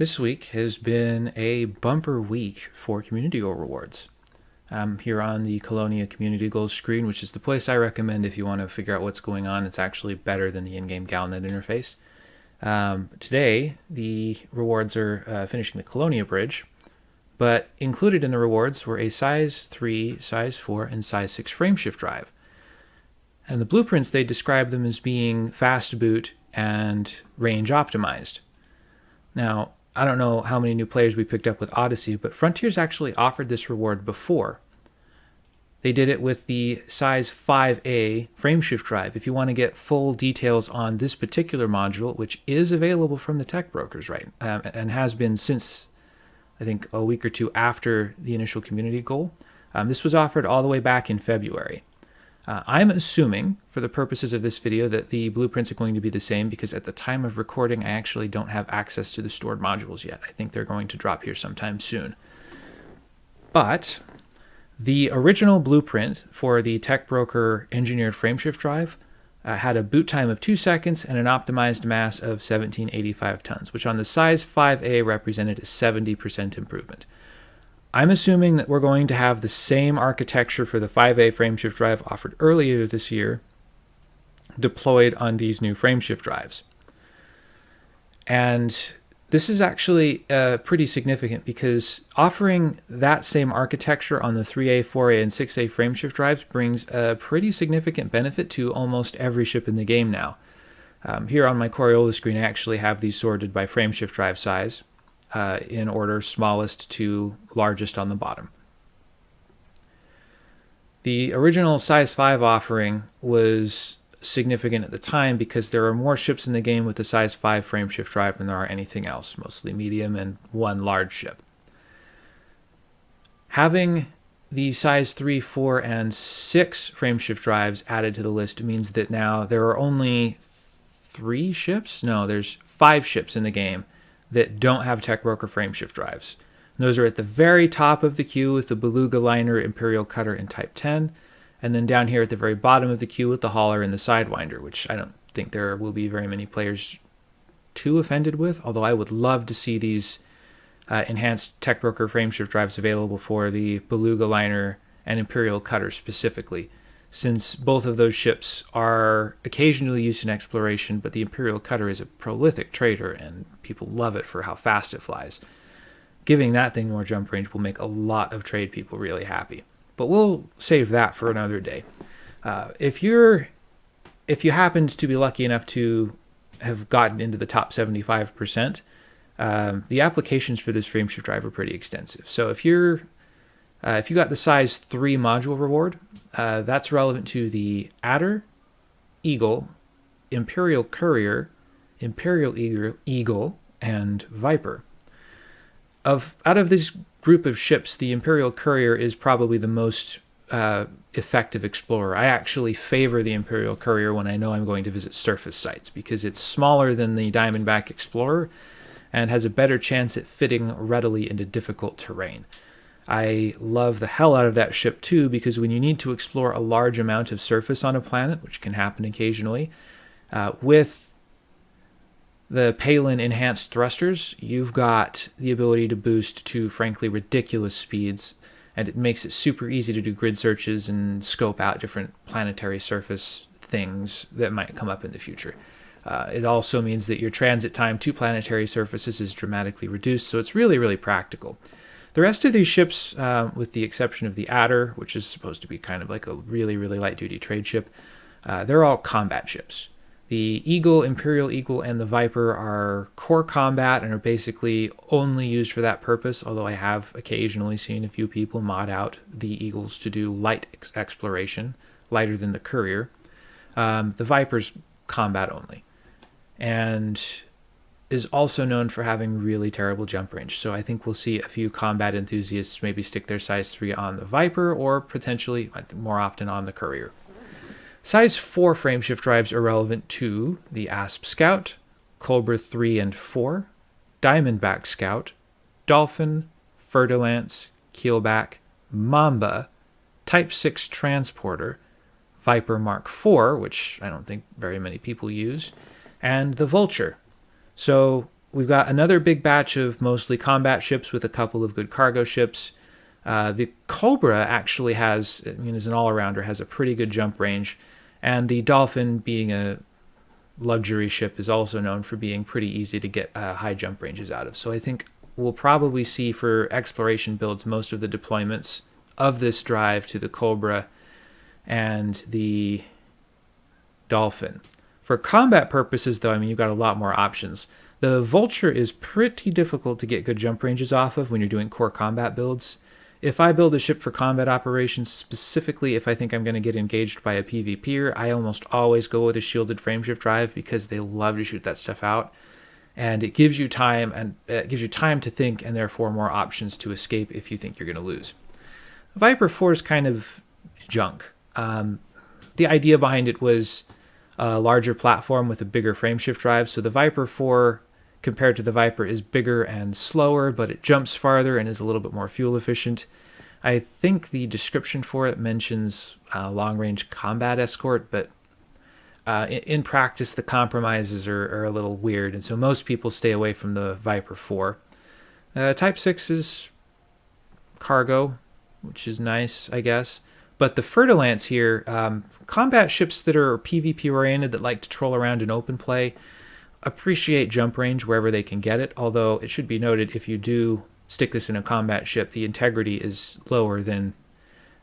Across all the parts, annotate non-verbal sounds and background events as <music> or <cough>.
This week has been a bumper week for community goal rewards. I'm here on the Colonia community goals screen, which is the place I recommend if you want to figure out what's going on. It's actually better than the in-game Galnet interface. Um, today, the rewards are uh, finishing the Colonia bridge, but included in the rewards were a size 3, size 4, and size 6 frameshift drive. And the blueprints, they describe them as being fast boot and range optimized. Now, I don't know how many new players we picked up with Odyssey, but Frontiers actually offered this reward before. They did it with the size 5A frameshift drive. If you want to get full details on this particular module, which is available from the tech brokers, right, um, and has been since I think a week or two after the initial community goal, um, this was offered all the way back in February. Uh, I'm assuming, for the purposes of this video, that the blueprints are going to be the same because at the time of recording, I actually don't have access to the stored modules yet. I think they're going to drop here sometime soon. But the original blueprint for the Tech Broker engineered frameshift drive uh, had a boot time of 2 seconds and an optimized mass of 1785 tons, which on the size 5A represented a 70% improvement. I'm assuming that we're going to have the same architecture for the 5A frameshift drive offered earlier this year deployed on these new frameshift drives. And this is actually uh, pretty significant because offering that same architecture on the 3A, 4A, and 6A frameshift drives brings a pretty significant benefit to almost every ship in the game now. Um, here on my Coriolis screen, I actually have these sorted by frameshift drive size uh, in order smallest to largest on the bottom. The original size 5 offering was significant at the time because there are more ships in the game with the size 5 frameshift drive than there are anything else, mostly medium and one large ship. Having the size 3, 4, and 6 frameshift drives added to the list means that now there are only three ships? No, there's five ships in the game that don't have Tech Broker frameshift drives. And those are at the very top of the queue with the Beluga Liner, Imperial Cutter, and Type 10. And then down here at the very bottom of the queue with the Hauler and the Sidewinder, which I don't think there will be very many players too offended with, although I would love to see these uh, enhanced Tech Broker frameshift drives available for the Beluga Liner and Imperial Cutter specifically since both of those ships are occasionally used in exploration, but the Imperial Cutter is a prolific trader and people love it for how fast it flies. Giving that thing more jump range will make a lot of trade people really happy. But we'll save that for another day. Uh, if you're if you happened to be lucky enough to have gotten into the top 75%, um, the applications for this frameshift drive are pretty extensive. So if you're uh, if you got the size 3 module reward, uh, that's relevant to the Adder, Eagle, Imperial Courier, Imperial Eagle, and Viper. Of Out of this group of ships, the Imperial Courier is probably the most uh, effective explorer. I actually favor the Imperial Courier when I know I'm going to visit surface sites because it's smaller than the Diamondback Explorer and has a better chance at fitting readily into difficult terrain. I love the hell out of that ship too because when you need to explore a large amount of surface on a planet, which can happen occasionally, uh, with the Palin enhanced thrusters, you've got the ability to boost to frankly ridiculous speeds, and it makes it super easy to do grid searches and scope out different planetary surface things that might come up in the future. Uh, it also means that your transit time to planetary surfaces is dramatically reduced, so it's really, really practical. The rest of these ships, uh, with the exception of the Adder, which is supposed to be kind of like a really, really light duty trade ship, uh, they're all combat ships. The Eagle, Imperial Eagle, and the Viper are core combat and are basically only used for that purpose, although I have occasionally seen a few people mod out the Eagles to do light ex exploration, lighter than the Courier. Um, the Viper's combat only. And is also known for having really terrible jump range. So I think we'll see a few combat enthusiasts maybe stick their size 3 on the Viper or potentially more often on the Courier. Size 4 frameshift drives are relevant to the Asp Scout, Cobra 3 and 4, Diamondback Scout, Dolphin, Fer-de-Lance, Keelback, Mamba, Type 6 Transporter, Viper Mark IV, which I don't think very many people use, and the Vulture, so we've got another big batch of mostly combat ships with a couple of good cargo ships. Uh, the Cobra actually has, I mean, as an all-arounder, has a pretty good jump range, and the Dolphin, being a luxury ship, is also known for being pretty easy to get uh, high jump ranges out of. So I think we'll probably see for exploration builds most of the deployments of this drive to the Cobra and the Dolphin. For combat purposes, though, I mean, you've got a lot more options. The Vulture is pretty difficult to get good jump ranges off of when you're doing core combat builds. If I build a ship for combat operations, specifically if I think I'm going to get engaged by a PvPer, I almost always go with a shielded frameshift drive because they love to shoot that stuff out. And it gives you time and it gives you time to think and therefore more options to escape if you think you're going to lose. Viper 4 is kind of junk. Um, the idea behind it was a larger platform with a bigger frameshift drive. So the Viper 4 compared to the Viper is bigger and slower, but it jumps farther and is a little bit more fuel efficient. I think the description for it mentions uh, long range combat escort, but uh, in, in, practice, the compromises are, are, a little weird, and so most people stay away from the Viper 4. Uh, Type 6 is cargo, which is nice, I guess. But the Fer-de-Lance here, um, combat ships that are PvP oriented that like to troll around in open play, appreciate jump range wherever they can get it, although it should be noted if you do stick this in a combat ship, the integrity is lower than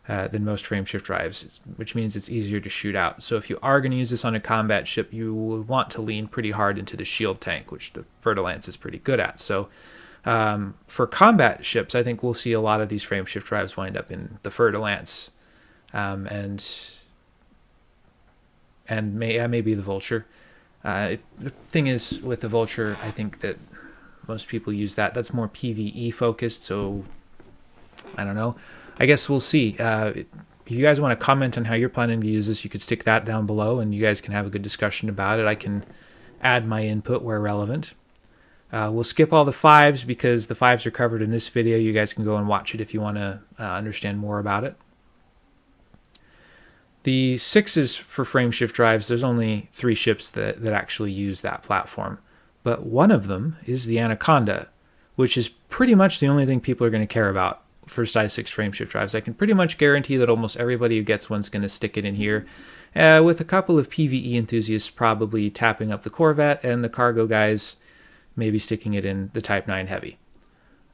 uh, than most frameshift drives, which means it's easier to shoot out. So if you are going to use this on a combat ship, you will want to lean pretty hard into the shield tank, which the Fer-de-Lance is pretty good at. So um, for combat ships, I think we'll see a lot of these frameshift drives wind up in the Fer-de-Lance um, and and may, uh, maybe the Vulture. Uh, the thing is, with the Vulture, I think that most people use that. That's more PVE focused, so I don't know. I guess we'll see. Uh, if you guys want to comment on how you're planning to use this, you could stick that down below, and you guys can have a good discussion about it. I can add my input where relevant. Uh, we'll skip all the fives because the fives are covered in this video. You guys can go and watch it if you want to uh, understand more about it. The sixes for frameshift drives, there's only three ships that, that actually use that platform. But one of them is the Anaconda, which is pretty much the only thing people are going to care about for size 6 frameshift drives. I can pretty much guarantee that almost everybody who gets one's going to stick it in here, uh, with a couple of PvE enthusiasts probably tapping up the Corvette and the cargo guys maybe sticking it in the Type 9 Heavy.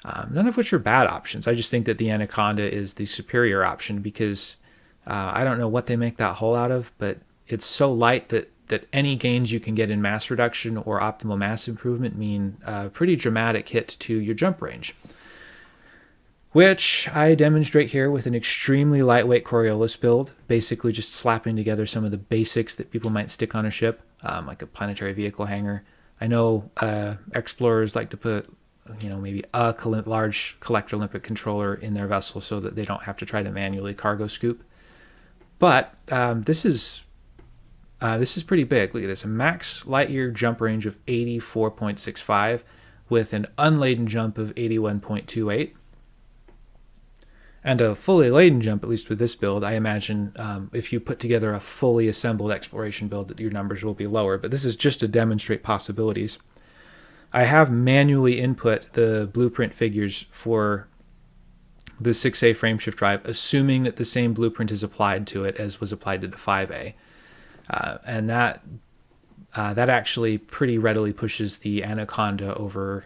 Um, none of which are bad options. I just think that the Anaconda is the superior option because uh, I don't know what they make that hull out of, but it's so light that that any gains you can get in mass reduction or optimal mass improvement mean a pretty dramatic hit to your jump range. Which I demonstrate here with an extremely lightweight Coriolis build, basically just slapping together some of the basics that people might stick on a ship, um, like a planetary vehicle hangar. I know uh, explorers like to put, you know, maybe a large collector limpet controller in their vessel so that they don't have to try to manually cargo scoop. But um, this is uh, this is pretty big. Look at this, a max light year jump range of 84.65 with an unladen jump of 81.28. And a fully laden jump, at least with this build, I imagine um, if you put together a fully assembled exploration build that your numbers will be lower, but this is just to demonstrate possibilities. I have manually input the blueprint figures for the 6A frameshift drive, assuming that the same blueprint is applied to it as was applied to the 5A. Uh, and that uh, that actually pretty readily pushes the Anaconda over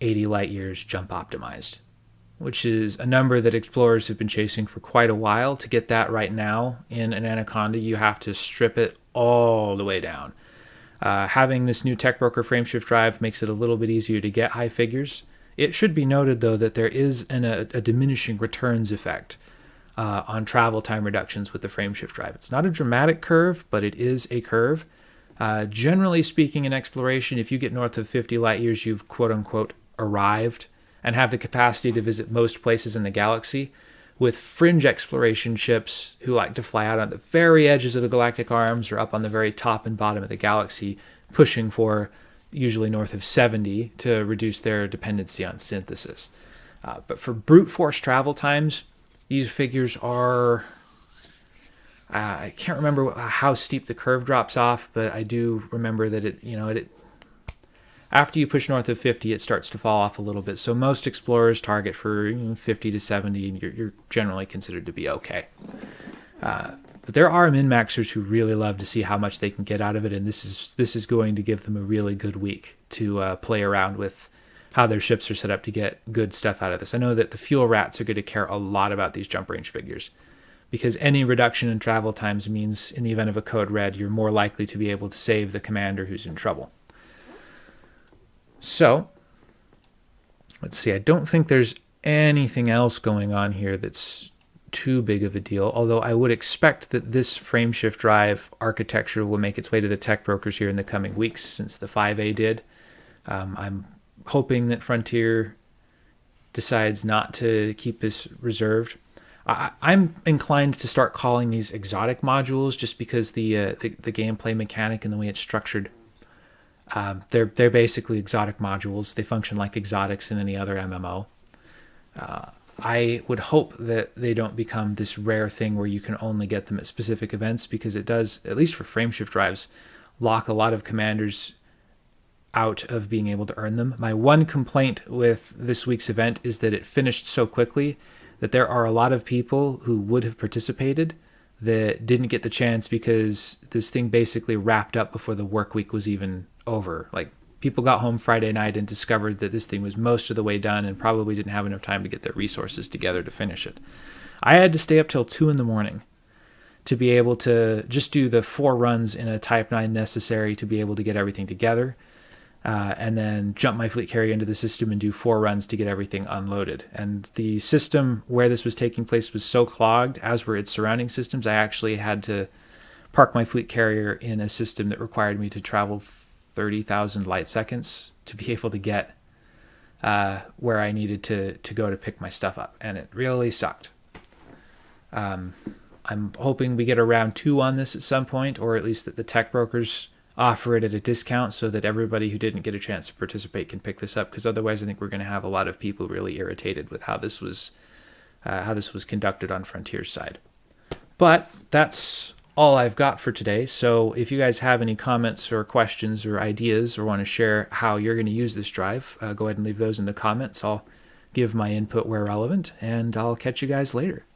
80 light years jump optimized, which is a number that explorers have been chasing for quite a while. To get that right now in an Anaconda, you have to strip it all the way down. Uh, having this new Tech Broker frameshift drive makes it a little bit easier to get high figures. It should be noted, though, that there is an, a, a, diminishing returns effect uh, on travel time reductions with the frameshift drive. It's not a dramatic curve, but it is a curve. Uh, generally speaking, in exploration, if you get north of 50 light years, you've quote unquote arrived and have the capacity to visit most places in the galaxy. With fringe exploration ships who like to fly out on the very edges of the galactic arms or up on the very top and bottom of the galaxy, pushing for usually north of 70 to reduce their dependency on synthesis. Uh, but for brute force travel times, these figures are, uh, I can't remember how steep the curve drops off, but I do remember that it, you know, it, After you push north of 50, it starts to fall off a little bit. So most explorers target for you know, 50 to 70, and you're, you're, generally considered to be okay. Uh, but there are min maxers who really love to see how much they can get out of it, and this is this is going to give them a really good week to uh, play around with how their ships are set up to get good stuff out of this. I know that the fuel rats are going to care a lot about these jump range figures because any reduction in travel times means in the event of a code red, you're more likely to be able to save the commander who's in trouble. So, let's see, I don't think there's anything else going on here that's too big of a deal, although I would expect that this frameshift drive architecture will make its way to the tech brokers here in the coming weeks since the 5A did. Um, I'm hoping that Frontier decides not to keep this reserved. I, am inclined to start calling these exotic modules just because the, uh, the, the gameplay mechanic and the way it's structured. Um, they're they're basically exotic modules. They function like exotics in any other MMO. Uh, I would hope that they don't become this rare thing where you can only get them at specific events because it does, at least for frameshift drives, lock a lot of commanders out of being able to earn them. My one complaint with this week's event is that it finished so quickly that there are a lot of people who would have participated that didn't get the chance because this thing basically wrapped up before the work week was even over. Like people got home Friday night and discovered that this thing was most of the way done and probably didn't have enough time to get their resources together to finish it. I had to stay up till two in the morning to be able to just do the four runs in a Type 9 necessary to be able to get everything together uh, and then jump my fleet carrier into the system and do four runs to get everything unloaded. And the system where this was taking place was so clogged, as were its surrounding systems, I actually had to park my fleet carrier in a system that required me to travel 30,000 light seconds to be <laughs> able to get uh, where I needed to, to go to pick my stuff up. And it really sucked. Um, I'm hoping we get a round two on this at some point, or at least that the tech brokers offer it at a discount so that everybody who didn't get a chance to participate can pick this up because otherwise I think we're going to have a lot of people really irritated with how this was uh, how this was conducted on Frontier's side. But that's all I've got for today. So if you guys have any comments or questions or ideas or want to share how you're going to use this drive, uh, go ahead and leave those in the comments. I'll give my input where relevant and I'll catch you guys later.